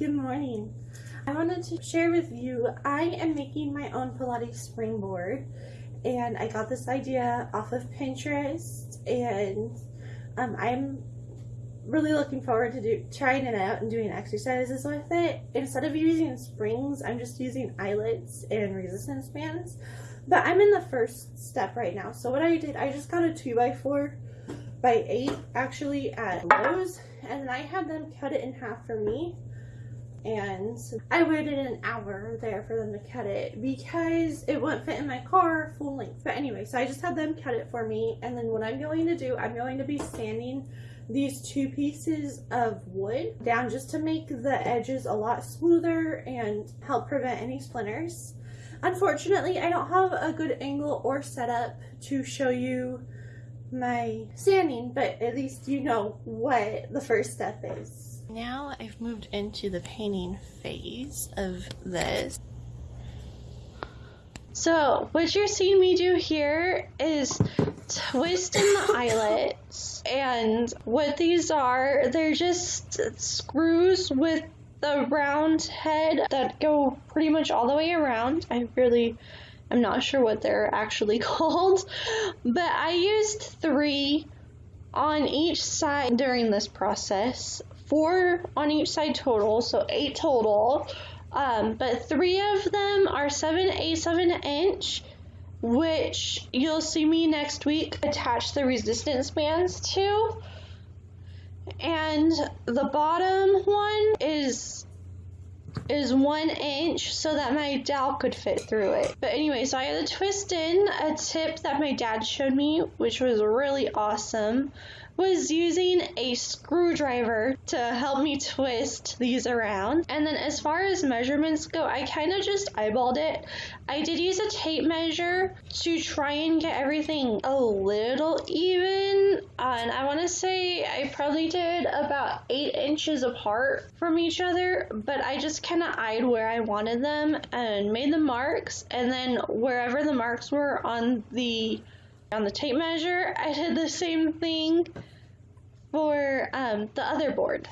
Good morning. I wanted to share with you, I am making my own Pilates springboard and I got this idea off of Pinterest and um, I'm really looking forward to do, trying it out and doing exercises with it. Instead of using springs, I'm just using eyelets and resistance bands. But I'm in the first step right now. So what I did, I just got a 2x4 by 8 actually at Lowe's and then I had them cut it in half for me and I waited an hour there for them to cut it because it wouldn't fit in my car full length. But anyway, so I just had them cut it for me and then what I'm going to do, I'm going to be sanding these two pieces of wood down just to make the edges a lot smoother and help prevent any splinters. Unfortunately, I don't have a good angle or setup to show you my sanding, but at least you know what the first step is. Now I've moved into the painting phase of this. So what you're seeing me do here is twisting the eyelets and what these are, they're just screws with the round head that go pretty much all the way around. I really I'm not sure what they're actually called, but I used three on each side during this process. Four on each side total, so eight total. Um, but three of them are 7 a 7 inch, which you'll see me next week attach the resistance bands to. And the bottom one is is one inch so that my dowel could fit through it. But anyway, so I had to twist in a tip that my dad showed me, which was really awesome was using a screwdriver to help me twist these around. And then as far as measurements go, I kind of just eyeballed it. I did use a tape measure to try and get everything a little even. I want to say I probably did about eight inches apart from each other, but I just kind of eyed where I wanted them and made the marks, and then wherever the marks were on the on the tape measure, I did the same thing for um, the other board.